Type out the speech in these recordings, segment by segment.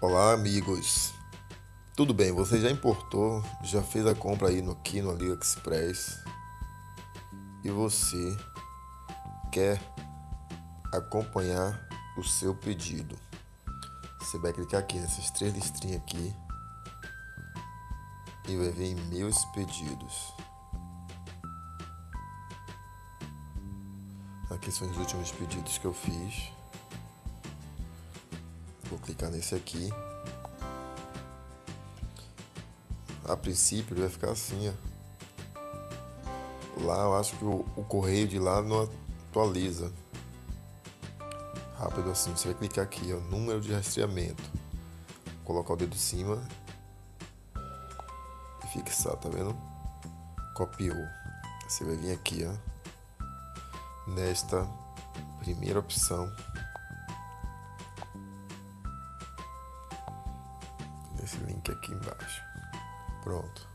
Olá, amigos. Tudo bem? Você já importou, já fez a compra aí no aqui no AliExpress e você quer acompanhar o seu pedido? Você vai clicar aqui nessas três listrinhas aqui e vai ver em meus pedidos. Aqui são os últimos pedidos que eu fiz. Vou clicar nesse aqui. A princípio ele vai ficar assim, ó. Lá eu acho que o, o correio de lá não atualiza. Rápido assim, você vai clicar aqui, ó, número de rastreamento. Colocar o dedo em cima e fixar, tá vendo? Copiou. Você vai vir aqui, ó, nesta primeira opção esse link aqui embaixo. Pronto.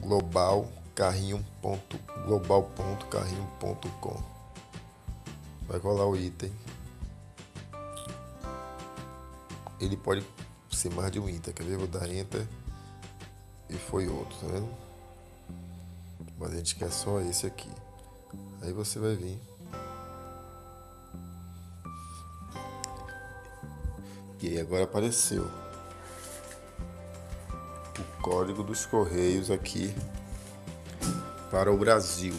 global carrinho ponto, global ponto carrinho ponto com. Vai colar o item. Ele pode ser mais de um item quer ver? Vou dar enter. E foi outro tá vendo? Mas a gente quer só esse aqui Aí você vai vir. E aí agora apareceu o código dos correios aqui para o Brasil.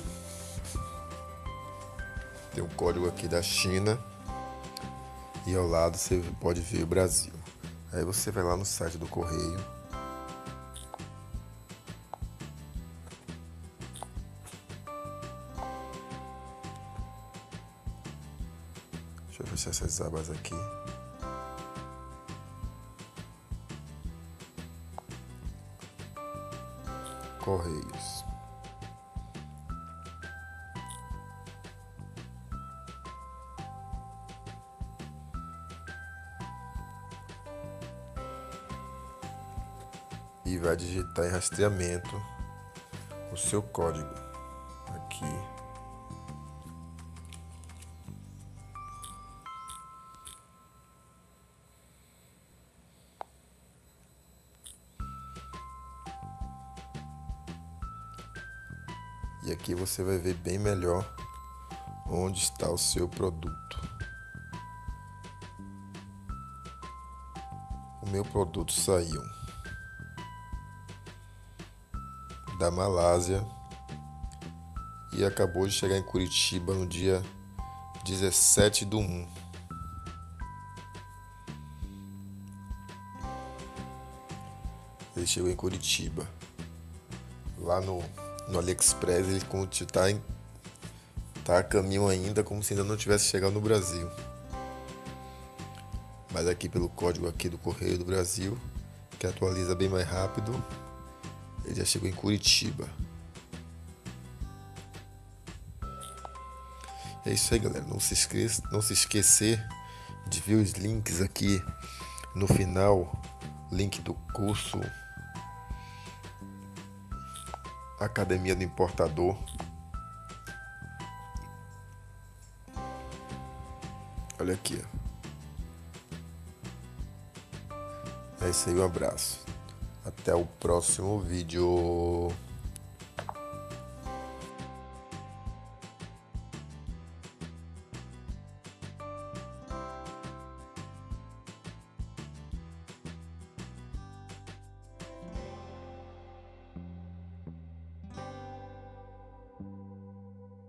Tem um código aqui da China e ao lado você pode ver o Brasil. Aí você vai lá no site do correio Deixa eu fechar essas abas aqui. Correios. E vai digitar em rastreamento o seu código E aqui você vai ver bem melhor onde está o seu produto. O meu produto saiu da Malásia e acabou de chegar em Curitiba no dia 17 do 1. Ele chegou em Curitiba, lá no no AliExpress ele está em, tá a caminho ainda como se ainda não tivesse chegado no Brasil. Mas aqui pelo código aqui do Correio do Brasil, que atualiza bem mais rápido, ele já chegou em Curitiba. É isso aí, galera. Não se esqueça, não se esquecer de ver os links aqui no final, link do curso Academia do Importador. Olha aqui. É isso aí, um abraço. Até o próximo vídeo.